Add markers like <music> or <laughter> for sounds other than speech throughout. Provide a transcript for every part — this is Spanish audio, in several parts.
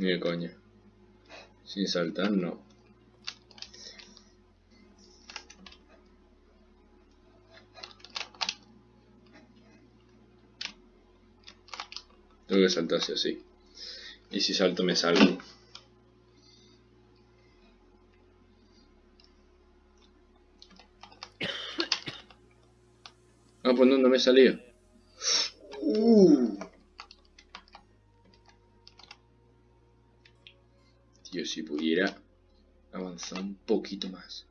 Ni de coña. Sin saltar, no. Tengo que saltar así. Y si salto me salgo. Ah, pues no, me salido. Uh. Tío, si pudiera avanzar un poquito más.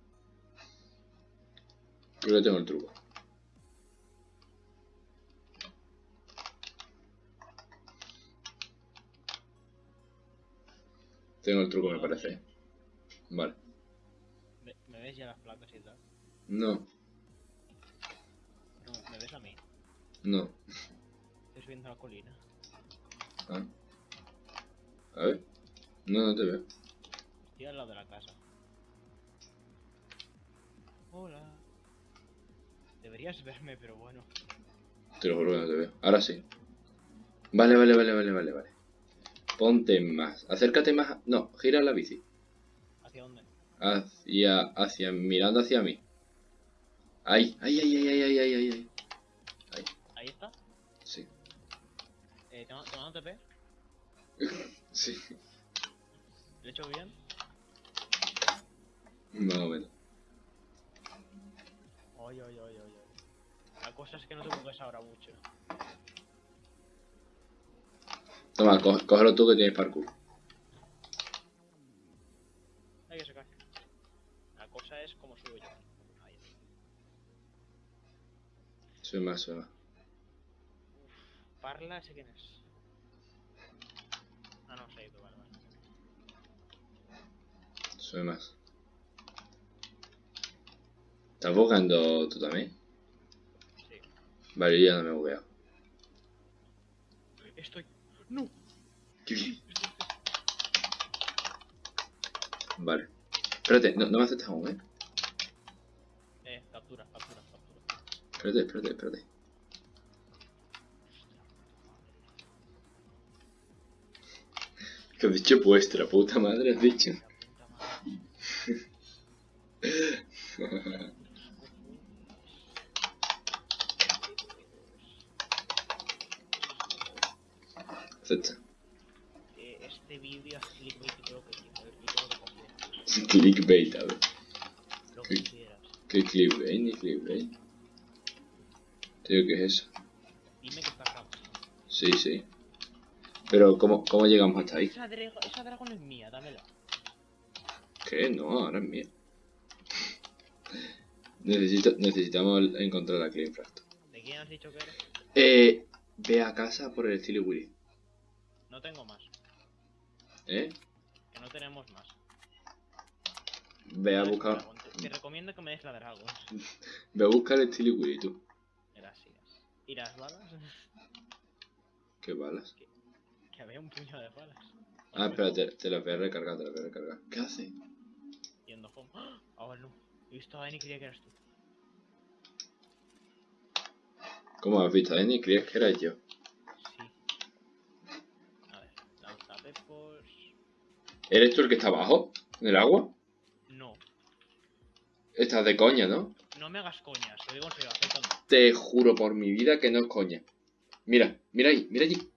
Creo que tengo el truco. Tengo el truco, me parece. Vale. ¿Me, ves ya las placas y tal? No, ¿Me ves a mí? no. Estoy subiendo la colina. Ah. A ver. No, no te veo. Estoy al lado de la casa. Hola. Deberías verme, pero bueno. Te lo juro que no te veo. Ahora sí. Vale, vale, vale, vale, vale, vale. Ponte más. Acércate más. a- No, gira la bici. ¿Hacia dónde? Hacia, hacia, mirando hacia mí. Ahí, ahí, ahí, ahí, ahí, ahí, ahí, ahí. Ahí está. Sí, Eh, ¿te, ma- te mando TP? <laughs> sí. ¿Lo he hecho bien? Más o menos. Oye, oye, oye, oye. La cosa es que no te mueves ahora mucho. Toma, có- cógelo tú que tienes parkour. Ay, que se cae. La cosa es cómo subo yo. Ahí. Sube más, sube más. Parla, ese quién es. Ah, no, se ha ido, vale, vale. Sube más. ¿Estás buscando tú también? Sí. Vale, yo ya no me he bugueado. Estoy. ¡No! ¿Qué? Vale. Espérate, no, no me aceptas aún, ¿eh? Eh, captura, captura, captura. Espérate, espérate, espérate. <laughs> ¿Qué has dicho vuestra puta madre? ¿Has dicho? <laughs> La puta madre. Acepta. Eh, este vídeo es clickbait y lo que quieras. Y todo lo que quieras. Clickbait, a ver. Lo que Sí. quieras. ¿Qué clickbait? Ni clickbait. Tío, ¿qué es eso? Dime que está acá. Sí, sí. Pero, ¿cómo, cómo llegamos hasta ahí? Esa, drago- esa dragón es mía, dámela. ¿Qué? No, ahora es mía. Necesito, necesitamos encontrar a Clean Fractal. ¿De quién has dicho que eres? Eh, ve a casa por el Silly Willy. No tengo más. ¿Eh? Que no tenemos más. Ve a buscar. Te, te recomiendo que me des la dragón. <laughs> ve a buscar Willy, tú. Gracias. ¿Y las balas? <laughs> ¿Qué balas? que había un puño de balas. Ah, espérate, te las voy a recargar, te las voy a recargar. ¿Qué hace? Yendo home. ¡Ah! Ahora no. He visto a Dani y creía que eras tú. ¿Cómo has visto, Danny? ¿Creías que era yo? Sí. A ver, lanza pepos. ¿Eres tú el que está abajo? ¿En el agua? No. Estás de coña, ¿no? No me hagas coñas, lo digo en serio. Te juro por mi vida que no es coña. Mira, mira ahí, mira allí.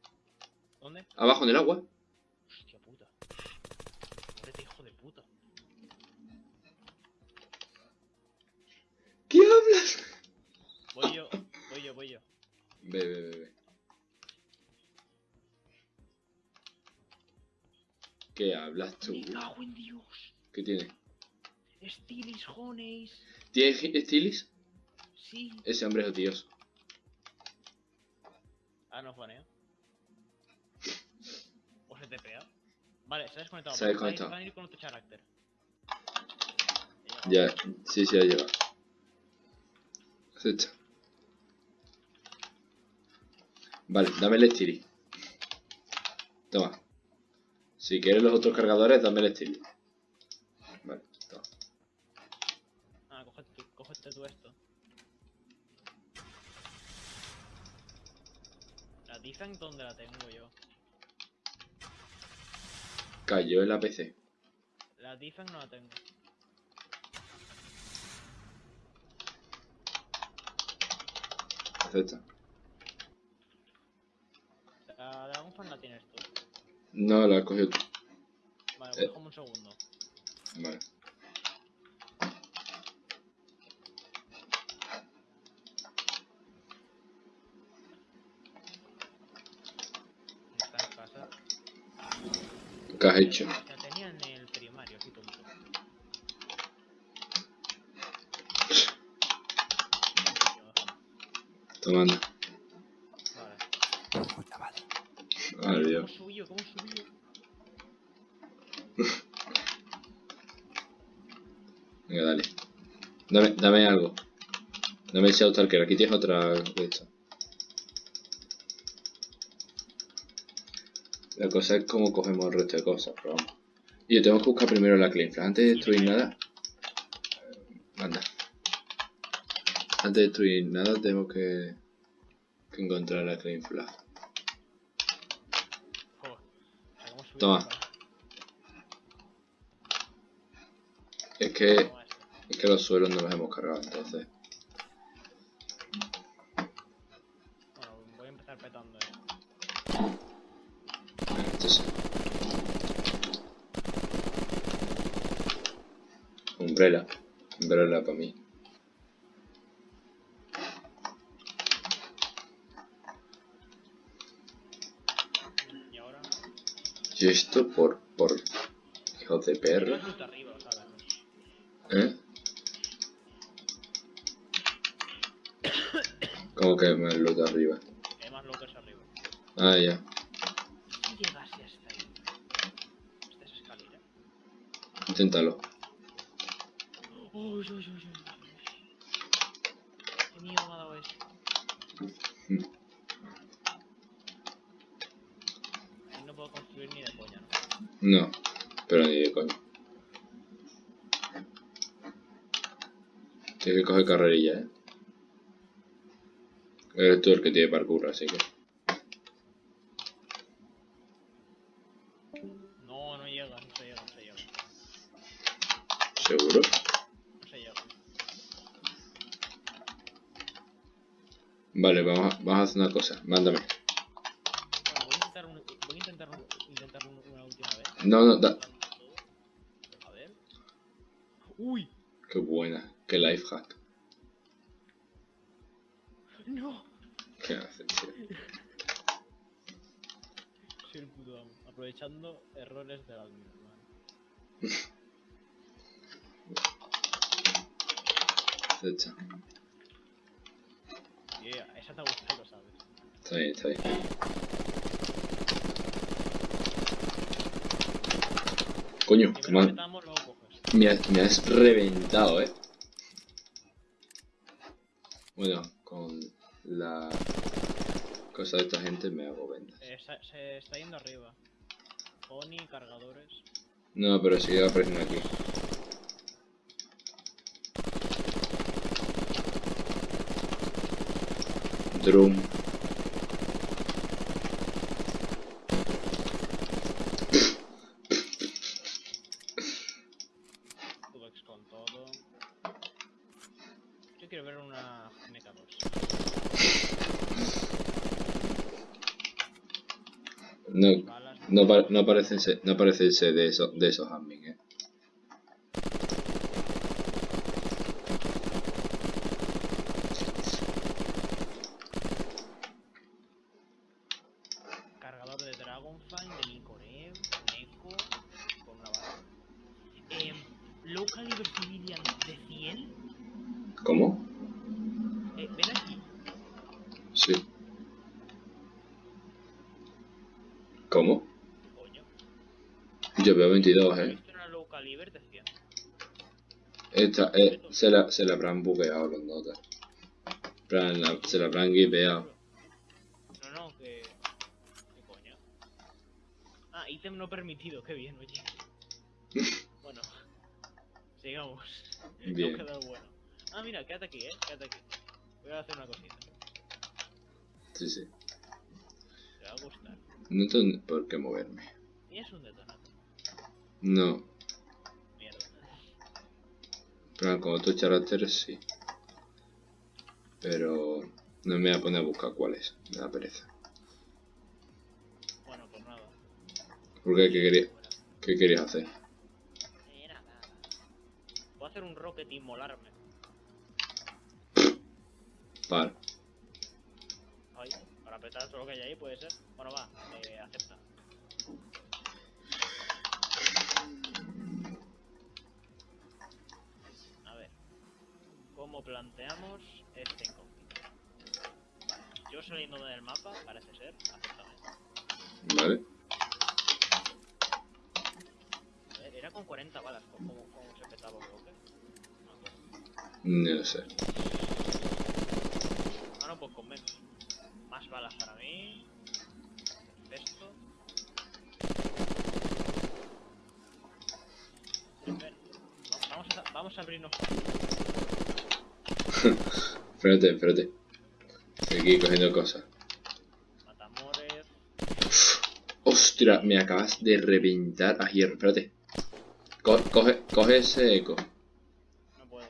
¿Dónde? Abajo en el agua. Hostia puta. Muérete, hijo de puta. ¿Qué hablas? Voy yo, voy yo, voy yo. Ve, ve, ve, ve. ¿Qué hablas tú? Me cago en Dios. ¿Qué tiene? Stilis Honeys. ¿Tiene Stilis? Sí. Ese hombre es odioso. Ah, no foneo. O se TPA. Vale, se ha desconectado. Se ha desconectado. Van a ir con otro carácter. Ya, sí, sí, ha llegado. Acepta. Vale, dame el Stilis. Toma. Si quieres los otros cargadores, dame el Stilis. Vale, toma. Ah, cógete, tú- cógete tú esto. La defense donde la tengo yo. cayó el APC. La defense no la tengo. Acepta. La Dragonfan la tienes tú. No, la cogido tú. Vale, Eh. pues déjame un segundo. Vale. Está en casa. ¿Qué has hecho? La tenía en el primario, qué tonto. Tomando. Vale. Ay, ¿Cómo Dios. subió? ¿Cómo subió? Venga, dale. Dame, dame algo. Dame ese Outstalker. Aquí tienes otra de esto. La cosa es cómo cogemos el resto de cosas, pero vamos. Y yo tengo que buscar primero la Clean Flag. Antes de destruir nada. Anda. Antes de destruir nada tengo que, que encontrar la Clean Flag. Joder. O sea, ¿cómo subió? Toma. Es que. Es que los suelos no los hemos cargado, entonces. Bueno, voy a empezar petando, eh. Este sí. Umbrella. Umbrella para mí. Y ahora. Y esto por. por. hijos de perro. ¿Eh? Como que más de arriba. Hay más lockers arriba. Ah, ya. Si llegase hasta ahí. Esta es escalera. Inténtalo. Uy, uy, uy, uy. Qué miedo me ha dado eso. Ahí no puedo construir ni de coña, ¿no? No. Pero ni de coño. Tienes que coger carrerilla, eh. Eres tú el que tiene parkour, así que. No, no llega, no se llega, no se llega. ¿Seguro? No se llega. Vale, vamos a, vamos a hacer una cosa. Mándame. Bueno, voy a intentar, un, voy a intentar, un- intentar un- una última vez. No, no, da. A ver. Uy, Qué buena. Qué life hack. no. ¿Qué haces? Soy el puto amo. Aprovechando errores del admin, hermano. Acepta. Yeah, esa te ha gustado, lo sabes. Está bien, está bien. Coño, Primero me, me has, me has reventado, eh. Bueno, con la de esta gente me hago vendas. Eh, se, se está yendo arriba. Pony, cargadores. No, pero sigue apareciendo aquí. Drum. Tubex con todo. Yo quiero ver una MK2. No, no, pa- no parece ser, no parece ser de, esos de esos admin, eh. Cargador de Dragonfang, de Nicorem, Neko, con una bala. Em, low caliber civilian de 100. ¿Cómo? Eh, ven aquí. Sí. ¿Cómo? Coño. Yo veo 22, He eh. visto una low caliber de 100. Esta, eh, se, la, se la habrán bugueado los notas. En plan, la- se la habrán giveado. No, no, que. ¿Qué coño? Ah, ítem no permitido, qué bien, oye. <laughs> bueno, sigamos. Bien. No bueno. Ah, mira, quédate aquí, eh, quédate aquí. Voy a hacer una cosita. Sí, sí. Te va a gustar. No tengo por qué moverme. Tienes un detonador. No. Mierda. Pero con otros caracteres sí. Pero no me voy a poner a buscar cuáles. Me da pereza. Bueno, pues nada. ¿Por qué? ¿Qué querías, qué querías hacer? Eh, nada. Puedo hacer un rocket y molarme. Vale. Ay, para apretar todo lo que hay ahí puede ser. Bueno, va, eh, acepta. A ver. ¿Cómo planteamos este incógnito? Vale, yo saliendo del mapa, parece ser, acéptame. Vale. A ver, era con 40 balas, ¿cómo, cómo se petaba? No me acuerdo. No sé. Ah, no, pues con menos. Más balas para mí. Va- Vamos a, vamos a abrirnos. <laughs> Espérate, espérate. Estoy aquí cogiendo cosas. Ostras, me acabas de reventar a hierro. Espérate. Co- coge, coge ese eco. No puedo.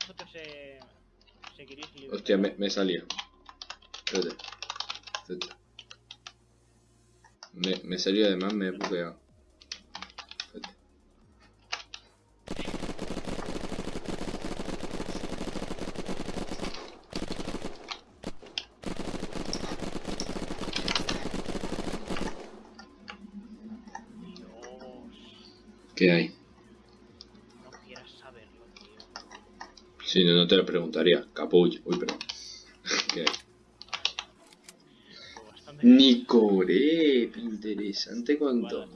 Vosotros se. Seguiréis libre. Hostia, me, me salió. Espérate. Espérate. Me, me salió además, me he bugueado. Espérate. Dios. ¿Qué hay? No quieras saberlo, tío. Si no, no te lo preguntaría. Capullo. Uy, perdón. <laughs> ¿Qué hay? Interesante cuanto.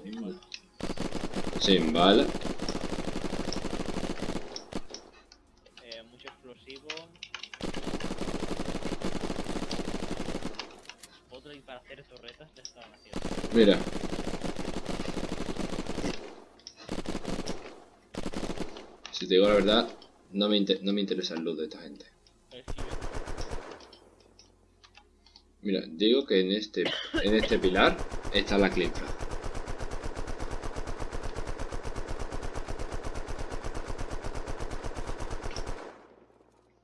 Sin bala. Eh, mucho explosivo. Otro y para hacer torretas ya estaban haciendo. Mira. Si te digo la verdad, no me, inter- no me interesa el loot de esta gente. Mira, digo que en este, en este pilar está la clipra.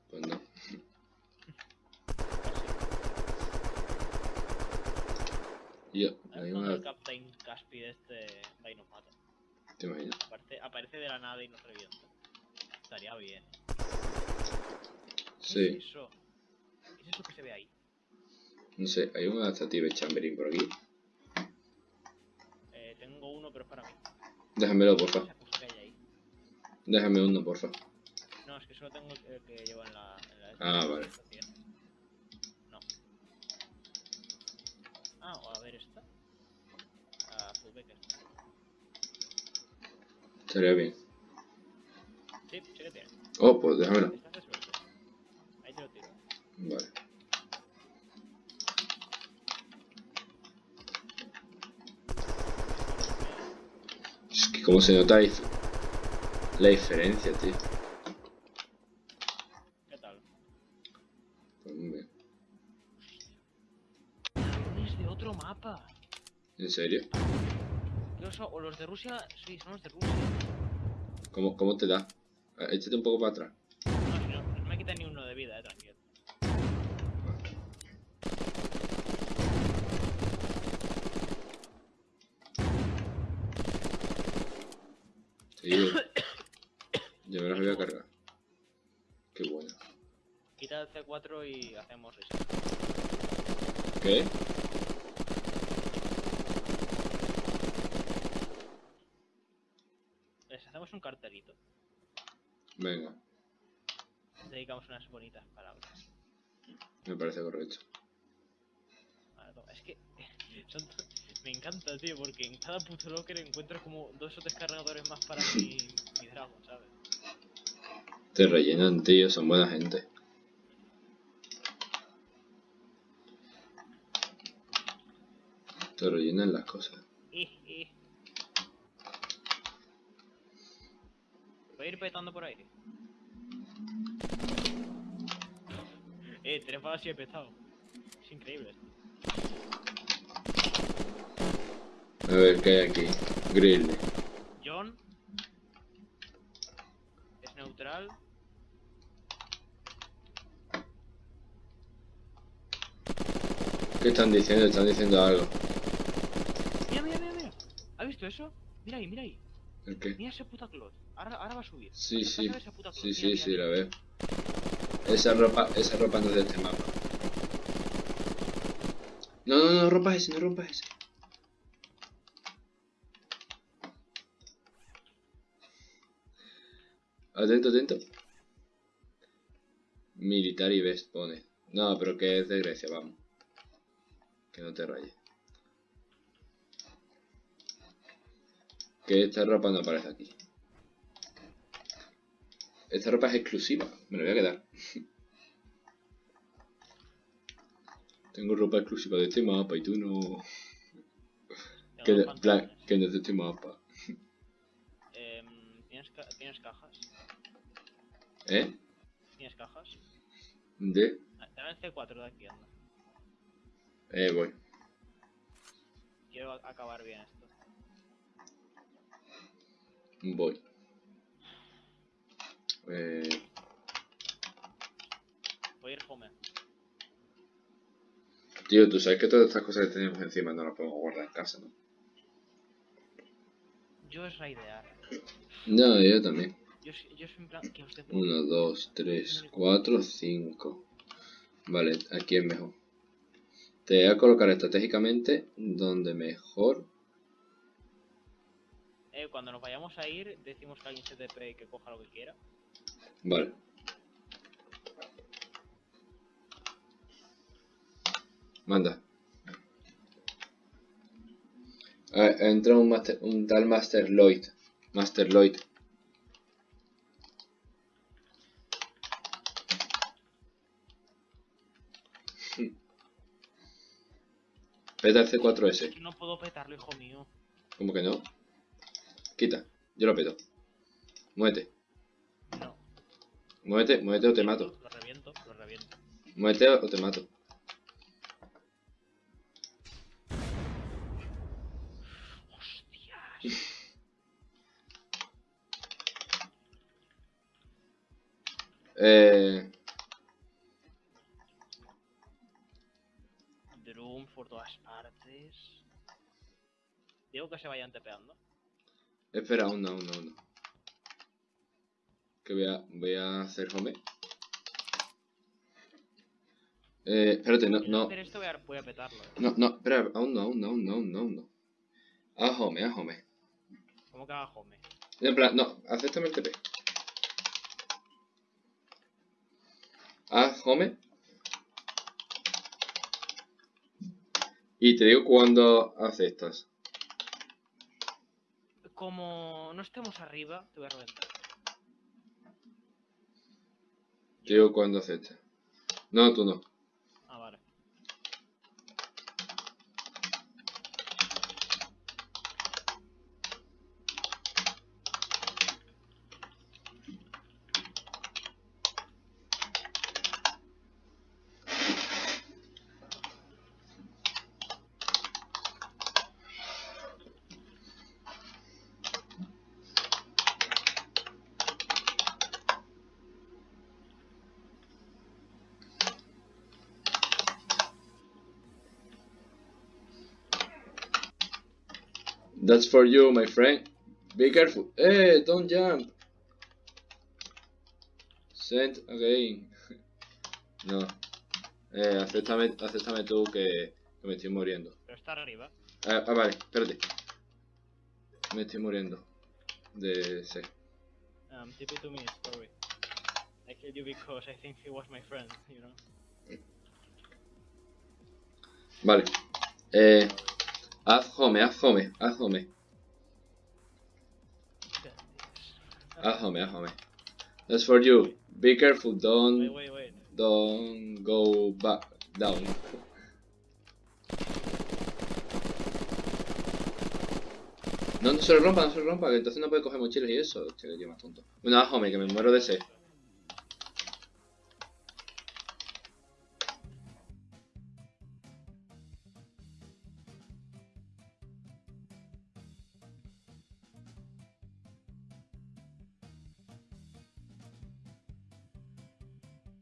Pues no. Yo, A el Captain Caspi este va y nos mata. te imaginas. Aparece, aparece de la nada y nos revienta. Estaría bien. ¿Qué Sí, es eso? ¿Qué es eso que se ve ahí? no sé, hay un adaptative chamberin por aquí. Eh, tengo uno, pero es para mí. Déjamelo, porfa. Déjame uno, porfa. No, es que solo tengo el que llevo en la. En la Ah, vale. No. Ah, a ver esta. Ah, Fullbacker. Estaría bien. Oh, pues déjamelo. Ahí te lo tiro. Vale. Es que como se nota la, dif- la diferencia, tío. ¿Qué tal? Pues muy bien. Es de otro mapa. ¿En serio? Yo so- o los de Rusia, sí, son los de Rusia. ¿Cómo, cómo te da? Eh, Échate un poco para atrás. No, si no, no me quita ni uno de vida, eh, tranquilo. Sí, yo me las voy a cargar. Qué bueno. Quita el C4 y hacemos esto. ¿Qué? Les hacemos un cartelito. Venga, Dedicamos unas bonitas palabras. me parece correcto. Es que <laughs> me encanta, tío, porque en cada puto locker encuentro como dos o tres cargadores más para mi, mi dragon, ¿sabes? Te rellenan, tío, son buena gente. Te rellenan las cosas. Voy <laughs> ir petando por ahí. Eh, tres balas y he petado. Es increíble. A ver, ¿qué hay aquí? Grill. John. Es neutral. ¿Qué están diciendo? Están diciendo algo. Mira, mira, mira, mira. ¿Has visto eso? Mira ahí, mira ahí. ¿El qué? Mira ese puta clot. Ahora, ahora va a subir. Sí, sí. esa puta. Sí, sí, mira, sí, mira. la veo. Esa ropa, esa ropa no es de este mapa. No, no, no rompas ese, no rompas ese. Atento, atento. Military Vest pone. No, pero que es de Grecia, vamos. Que no te rayes. Que esta ropa no aparece aquí. Esta ropa es exclusiva, me la voy a quedar. <laughs> Tengo ropa exclusiva de este mapa y tú no. Que, de- plan, que no es de este mapa. <laughs> Em, ¿tienes, ca- ¿Tienes cajas? ¿Eh? ¿Tienes cajas? De. Ah, Te el C4 de aquí, anda. Eh, voy. Quiero acabar bien esto. Voy. Eh, Voy a ir home. tío, tú sabes que todas estas cosas que tenemos encima no las podemos guardar en casa, ¿no? Yo es raidear. No, yo también. Yo, yo soy en plan que os dé 1, 2, 3, 4, 5. Vale, aquí es mejor. Te voy a colocar estratégicamente donde mejor. Eh, cuando nos vayamos a ir, decimos que alguien se TP y que coja lo que quiera. Vale. Manda. A ver, entra un, master, un tal Master Lloyd. Master Lloyd. <laughs> Peta el C4S. Yo no puedo petarlo, hijo mío. ¿Cómo que no? Quita. Yo lo peto. Muévete. Muévete, muévete o te mato. Lo reviento, lo reviento. Muévete o te mato. Hostias. Eh, Drum por todas partes. Digo que se vayan tepeando. espera, aún no, aún no, aún no. Que voy a, voy a hacer home. Eh, espérate, no, no, esto voy a, voy a petarlo. eh. no, no, espera, aún no, aún no, aún no, aún no, aún no. Haz home, haz home. ¿Cómo que haga home? En plan, no, acéptame el TP. Haz home. Y te digo cuando aceptas. Como no estemos arriba, te voy a reventar. Te digo cuando aceptas. No, tú no. Ah, vale. That's for you, my friend. Be careful. Hey, don't jump. Send again. <laughs> No. Eh, acéptame, acéptame tú que, que me estoy muriendo. Pero está arriba. Ah, ah, vale, espérate. Me estoy muriendo. De C. Um, TP to me, sorry. I killed you because I think he was my friend, you know. Vale. Eh, haz home, haz home, haz home. Haz home, haz home. That's for you. Be careful, don't, wait, wait. don't go back down. No, no se lo rompa, no se lo rompa, que entonces no puede coger mochilas y eso. Más tonto. Bueno, haz home, que me muero de sed.